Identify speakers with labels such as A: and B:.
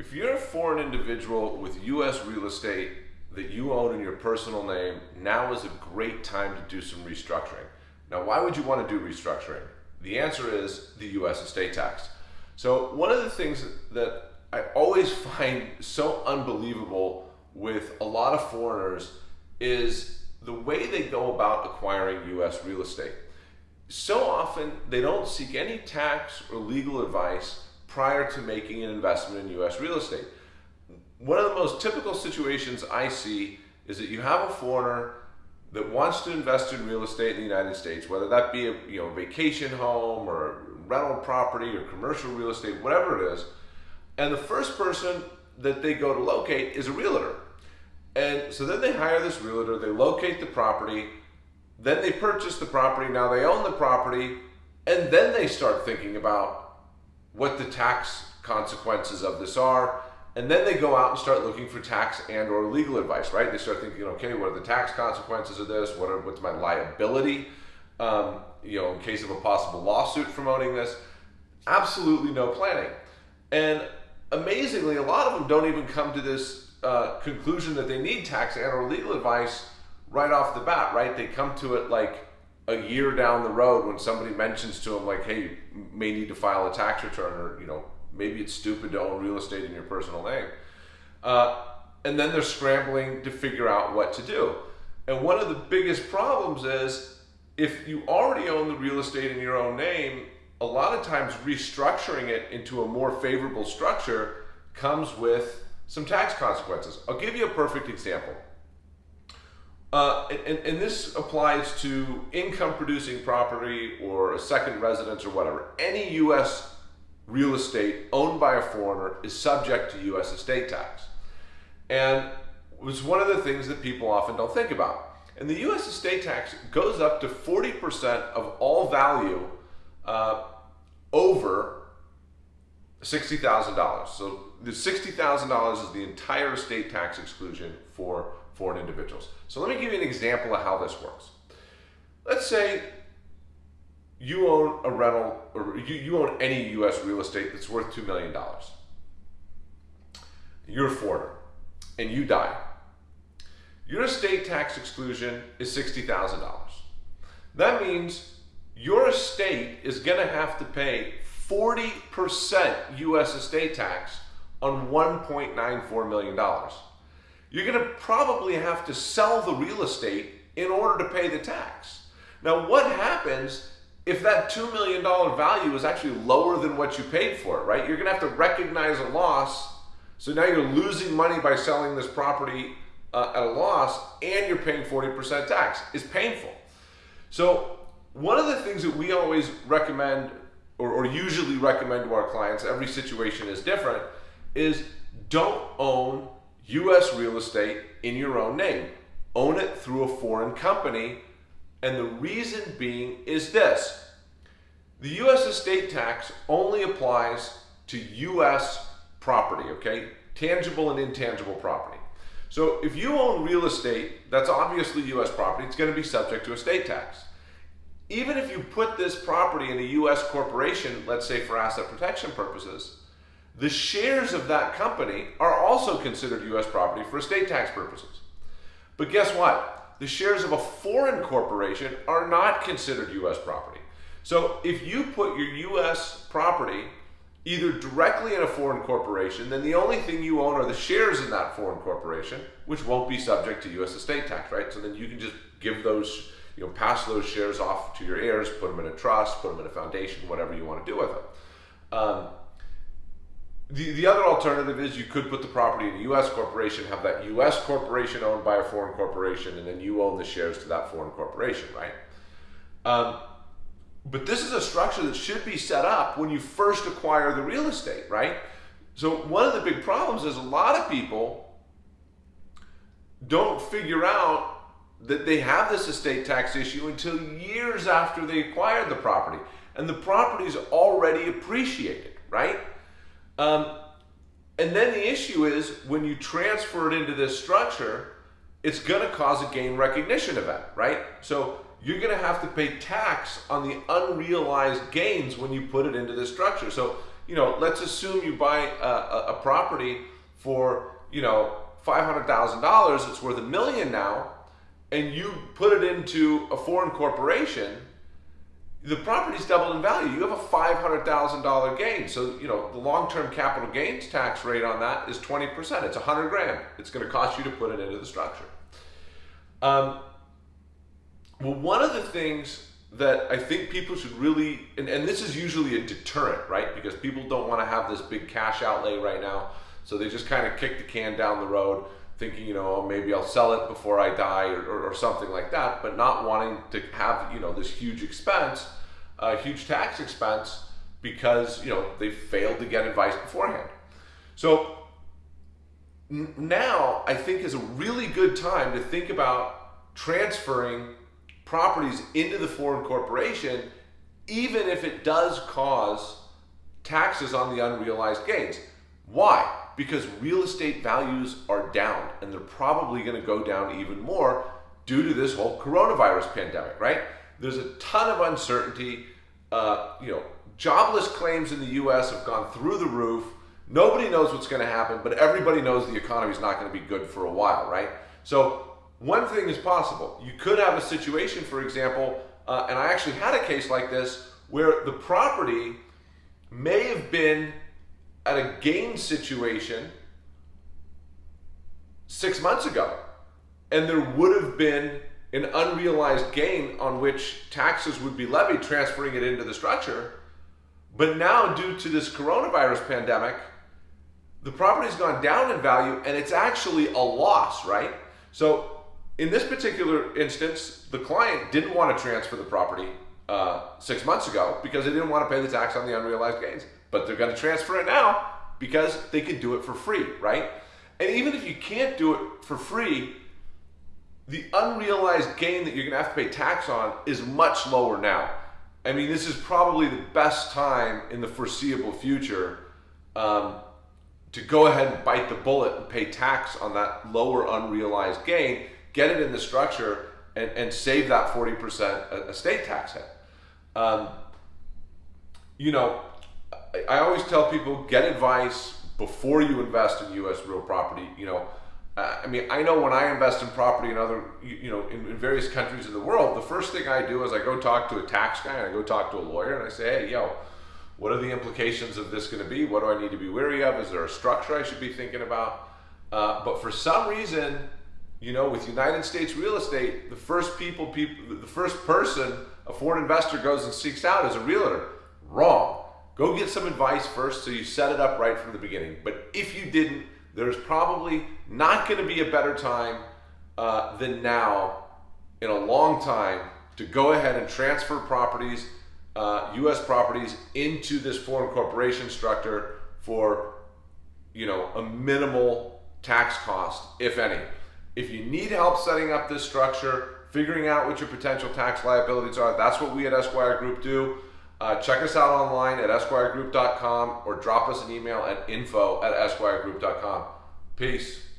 A: If you're a foreign individual with U.S. real estate that you own in your personal name, now is a great time to do some restructuring. Now, why would you want to do restructuring? The answer is the U.S. estate tax. So one of the things that I always find so unbelievable with a lot of foreigners is the way they go about acquiring U.S. real estate. So often they don't seek any tax or legal advice prior to making an investment in U.S. real estate. One of the most typical situations I see is that you have a foreigner that wants to invest in real estate in the United States, whether that be a you know vacation home or rental property or commercial real estate, whatever it is, and the first person that they go to locate is a realtor. And so then they hire this realtor, they locate the property, then they purchase the property, now they own the property, and then they start thinking about what the tax consequences of this are. And then they go out and start looking for tax and or legal advice, right? They start thinking, okay, what are the tax consequences of this? What are, what's my liability, um, you know, in case of a possible lawsuit from owning this? Absolutely no planning. And amazingly, a lot of them don't even come to this uh, conclusion that they need tax and or legal advice right off the bat, right? They come to it like a year down the road when somebody mentions to them like, hey, you may need to file a tax return or, you know, maybe it's stupid to own real estate in your personal name. Uh, and then they're scrambling to figure out what to do. And one of the biggest problems is if you already own the real estate in your own name, a lot of times restructuring it into a more favorable structure comes with some tax consequences. I'll give you a perfect example. Uh, and, and, this applies to income producing property or a second residence or whatever. Any U.S. real estate owned by a foreigner is subject to U.S. estate tax. And it was one of the things that people often don't think about. And the U.S. estate tax goes up to 40% of all value uh, over $60,000. So the $60,000 is the entire estate tax exclusion for foreign individuals. So let me give you an example of how this works. Let's say you own a rental or you, you own any US real estate that's worth $2 million. You're a foreigner and you die. Your estate tax exclusion is $60,000. That means your estate is going to have to pay 40% US estate tax on $1.94 million you're going to probably have to sell the real estate in order to pay the tax. Now, what happens if that $2 million value is actually lower than what you paid for it, right? You're going to have to recognize a loss. So now you're losing money by selling this property uh, at a loss and you're paying 40% tax. It's painful. So one of the things that we always recommend or, or usually recommend to our clients, every situation is different, is don't own U.S. real estate in your own name. Own it through a foreign company. And the reason being is this. The U.S. estate tax only applies to U.S. property, okay? Tangible and intangible property. So if you own real estate, that's obviously U.S. property, it's going to be subject to estate tax. Even if you put this property in a U.S. corporation, let's say for asset protection purposes, the shares of that company are also considered U.S. property for estate tax purposes. But guess what? The shares of a foreign corporation are not considered U.S. property. So if you put your U.S. property either directly in a foreign corporation, then the only thing you own are the shares in that foreign corporation, which won't be subject to U.S. estate tax, right? So then you can just give those, you know, pass those shares off to your heirs, put them in a trust, put them in a foundation, whatever you want to do with them. Um, the, the other alternative is you could put the property in a U.S. corporation, have that U.S. corporation owned by a foreign corporation, and then you own the shares to that foreign corporation, right? Um, but this is a structure that should be set up when you first acquire the real estate, right? So one of the big problems is a lot of people don't figure out that they have this estate tax issue until years after they acquired the property. And the property is already appreciated, right? Um, and then the issue is when you transfer it into this structure, it's going to cause a gain recognition event, right? So you're going to have to pay tax on the unrealized gains when you put it into this structure. So, you know, let's assume you buy a, a, property for, you know, $500,000, it's worth a million now, and you put it into a foreign corporation, the property's doubled in value. You have a $500,000 gain. So, you know, the long-term capital gains tax rate on that is 20%. It's 100 grand. It's going to cost you to put it into the structure. Um, well, one of the things that I think people should really, and, and this is usually a deterrent, right? Because people don't want to have this big cash outlay right now. So they just kind of kick the can down the road thinking, you know, maybe I'll sell it before I die or, or, or, something like that, but not wanting to have, you know, this huge expense, a uh, huge tax expense because, you know, they failed to get advice beforehand. So now I think is a really good time to think about transferring properties into the foreign corporation, even if it does cause taxes on the unrealized gains. Why? Because real estate values are down and they're probably going to go down even more due to this whole coronavirus pandemic, right? There's a ton of uncertainty. Uh, you know, jobless claims in the U.S. have gone through the roof. Nobody knows what's going to happen, but everybody knows the economy is not going to be good for a while, right? So one thing is possible. You could have a situation, for example, uh, and I actually had a case like this where the property may have been at a gain situation six months ago. And there would have been an unrealized gain on which taxes would be levied, transferring it into the structure. But now, due to this coronavirus pandemic, the property's gone down in value and it's actually a loss, right? So, in this particular instance, the client didn't want to transfer the property uh, six months ago because they didn't want to pay the tax on the unrealized gains but they're going to transfer it now because they can do it for free, right? And even if you can't do it for free, the unrealized gain that you're going to have to pay tax on is much lower now. I mean, this is probably the best time in the foreseeable future um, to go ahead and bite the bullet and pay tax on that lower unrealized gain, get it in the structure, and, and save that 40% estate tax hit. Um, you know, I always tell people get advice before you invest in U.S. real property. You know, uh, I mean, I know when I invest in property in other, you, know, in, in, various countries of the world, the first thing I do is I go talk to a tax guy and I go talk to a lawyer and I say, hey, yo, what are the implications of this going to be? What do I need to be wary of? Is there a structure I should be thinking about? Uh, but for some reason, you know, with United States real estate, the first people, people, the first person a foreign investor goes and seeks out as a realtor. Wrong. Go get some advice first so you set it up right from the beginning. But if you didn't, there's probably not going to be a better time uh, than now in a long time to go ahead and transfer properties, uh, U.S. properties, into this foreign corporation structure for you know a minimal tax cost, if any. If you need help setting up this structure, figuring out what your potential tax liabilities are, that's what we at Esquire Group do. Uh, check us out online at esquiregroup.com or drop us an email at info at esquiregroup.com. Peace.